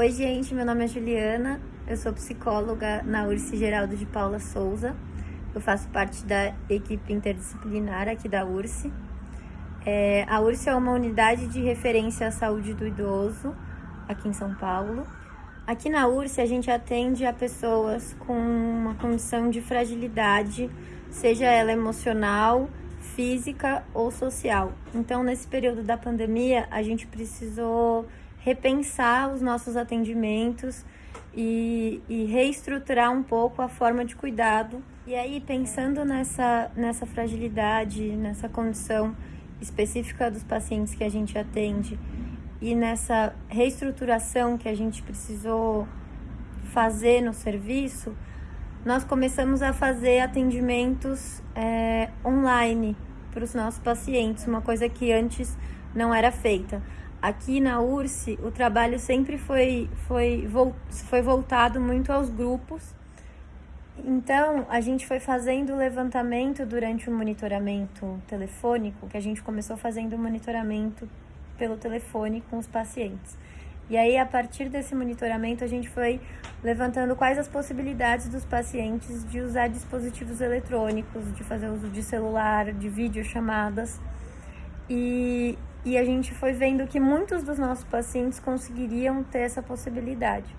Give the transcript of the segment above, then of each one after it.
Oi, gente, meu nome é Juliana, eu sou psicóloga na URSS Geraldo de Paula Souza. Eu faço parte da equipe interdisciplinar aqui da URSS. É, a URSS é uma unidade de referência à saúde do idoso aqui em São Paulo. Aqui na URSS a gente atende a pessoas com uma condição de fragilidade, seja ela emocional, física ou social. Então, nesse período da pandemia, a gente precisou repensar os nossos atendimentos e, e, reestruturar um pouco a forma de cuidado. E aí, pensando nessa, nessa fragilidade, nessa condição específica dos pacientes que a gente atende e nessa reestruturação que a gente precisou fazer no serviço, nós começamos a fazer atendimentos é, online para os nossos pacientes, uma coisa que antes não era feita. Aqui na URSE, o trabalho sempre foi, foi, foi voltado muito aos grupos. Então, a gente foi fazendo o levantamento durante o monitoramento telefônico, que a gente começou fazendo o monitoramento pelo telefone com os pacientes. E aí, a partir desse monitoramento, a gente foi levantando quais as possibilidades dos pacientes de usar dispositivos eletrônicos, de fazer uso de celular, de videochamadas. E, e a gente foi vendo que muitos dos nossos pacientes conseguiriam ter essa possibilidade.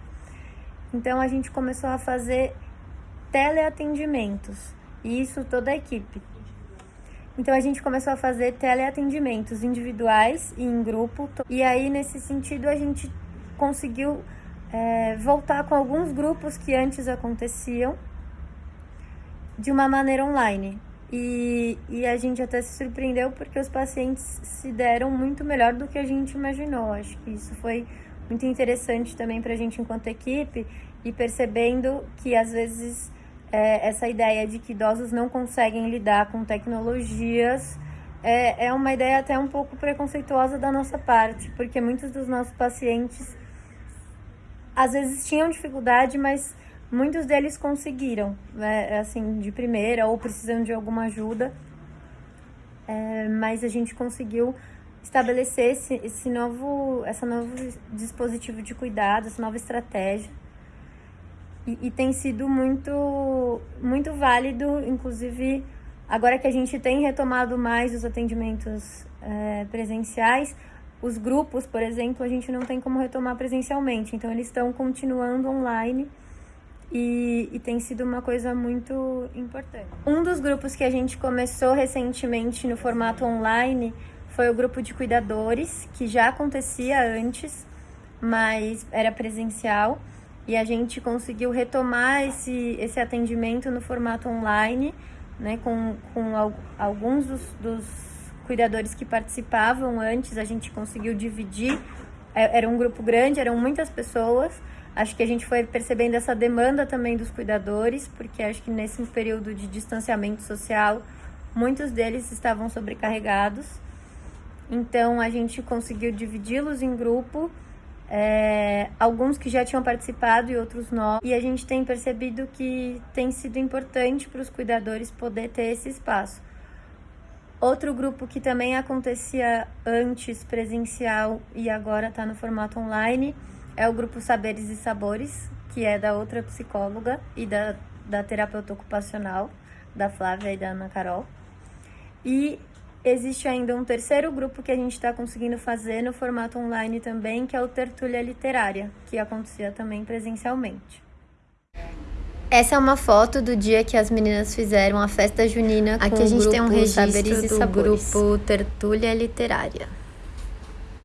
Então a gente começou a fazer teleatendimentos, e isso toda a equipe. Então a gente começou a fazer teleatendimentos individuais e em grupo, e aí nesse sentido a gente conseguiu é, voltar com alguns grupos que antes aconteciam de uma maneira online. E, e a gente até se surpreendeu porque os pacientes se deram muito melhor do que a gente imaginou. Acho que isso foi muito interessante também para a gente enquanto equipe e percebendo que às vezes é, essa ideia de que idosos não conseguem lidar com tecnologias é, é uma ideia até um pouco preconceituosa da nossa parte, porque muitos dos nossos pacientes às vezes tinham dificuldade, mas Muitos deles conseguiram, né, assim, de primeira ou precisando de alguma ajuda, é, mas a gente conseguiu estabelecer esse, esse novo, essa novo dispositivo de cuidado, essa nova estratégia. E, e, tem sido muito, muito válido, inclusive agora que a gente tem retomado mais os atendimentos é, presenciais, os grupos, por exemplo, a gente não tem como retomar presencialmente, então eles estão continuando online e, e, tem sido uma coisa muito importante. Um dos grupos que a gente começou recentemente no formato online foi o grupo de cuidadores, que já acontecia antes, mas era presencial, e a gente conseguiu retomar esse, esse atendimento no formato online, né, com, com alguns dos, dos cuidadores que participavam antes, a gente conseguiu dividir, é, era um grupo grande, eram muitas pessoas, Acho que a gente foi percebendo essa demanda também dos cuidadores, porque acho que nesse período de distanciamento social, muitos deles estavam sobrecarregados. Então a gente conseguiu dividi-los em grupo, é, alguns que já tinham participado e outros não. E a gente tem percebido que tem sido importante para os cuidadores poder ter esse espaço. Outro grupo que também acontecia antes presencial e agora está no formato online é o grupo Saberes e Sabores, que é da outra psicóloga e da, da terapeuta ocupacional, da Flávia e da Ana Carol. E existe ainda um terceiro grupo que a gente está conseguindo fazer no formato online também, que é o Tertúlia Literária, que acontecia também presencialmente. Essa é uma foto do dia que as meninas fizeram a festa junina Aqui a gente tem um registro do sabores. grupo Tertúlia Literária.